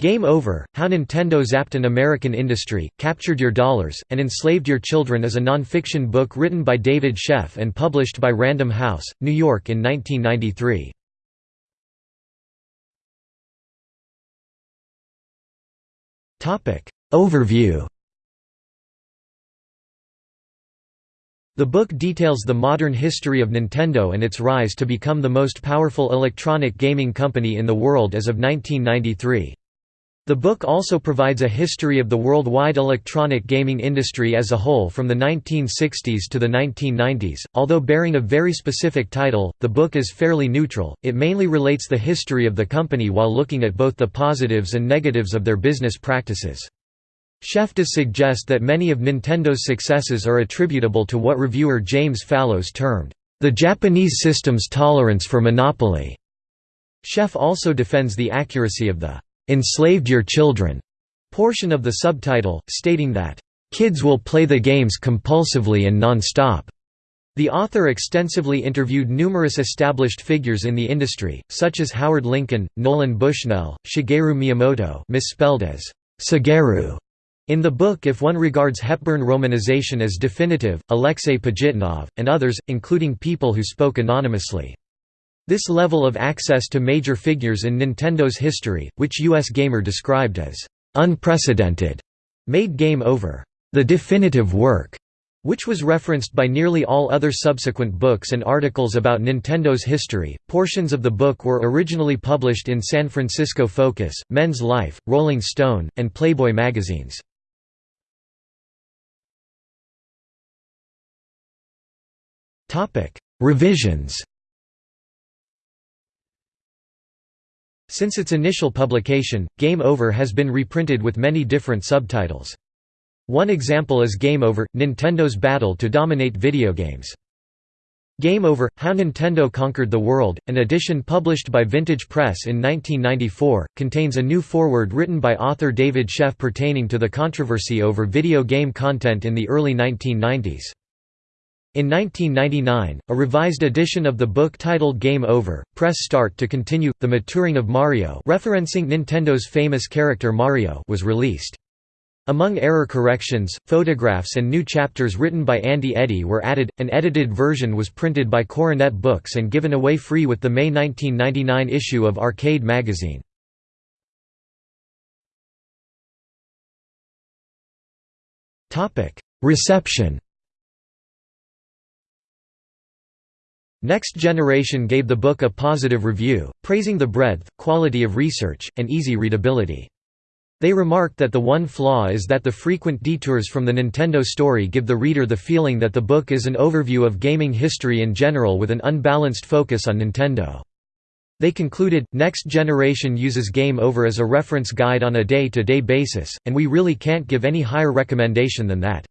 Game Over, How Nintendo Zapped an American Industry, Captured Your Dollars, and Enslaved Your Children is a non-fiction book written by David Sheff and published by Random House, New York in 1993. Overview The book details the modern history of Nintendo and its rise to become the most powerful electronic gaming company in the world as of 1993. The book also provides a history of the worldwide electronic gaming industry as a whole from the 1960s to the 1990s. Although bearing a very specific title, the book is fairly neutral, it mainly relates the history of the company while looking at both the positives and negatives of their business practices. Sheff does suggest that many of Nintendo's successes are attributable to what reviewer James Fallows termed, the Japanese system's tolerance for monopoly. Sheff also defends the accuracy of the enslaved your children portion of the subtitle, stating that, kids will play the games compulsively and non-stop. The author extensively interviewed numerous established figures in the industry, such as Howard Lincoln, Nolan Bushnell, Shigeru Miyamoto misspelled as Shigeru. In the book if one regards Hepburn romanization as definitive, Alexei Pajitnov, and others, including people who spoke anonymously. This level of access to major figures in Nintendo's history, which US Gamer described as unprecedented, made Game Over the definitive work, which was referenced by nearly all other subsequent books and articles about Nintendo's history. Portions of the book were originally published in San Francisco Focus, Men's Life, Rolling Stone, and Playboy magazines. Topic: Revisions Since its initial publication, Game Over has been reprinted with many different subtitles. One example is Game Over – Nintendo's battle to dominate video games. Game Over – How Nintendo Conquered the World, an edition published by Vintage Press in 1994, contains a new foreword written by author David Sheff pertaining to the controversy over video game content in the early 1990s. In 1999, a revised edition of the book titled Game Over, Press Start to Continue, The Maturing of Mario referencing Nintendo's famous character Mario was released. Among error corrections, photographs and new chapters written by Andy Eddy were added. An edited version was printed by Coronet Books and given away free with the May 1999 issue of Arcade magazine. Reception Next Generation gave the book a positive review, praising the breadth, quality of research, and easy readability. They remarked that the one flaw is that the frequent detours from the Nintendo story give the reader the feeling that the book is an overview of gaming history in general with an unbalanced focus on Nintendo. They concluded, Next Generation uses Game Over as a reference guide on a day-to-day -day basis, and we really can't give any higher recommendation than that.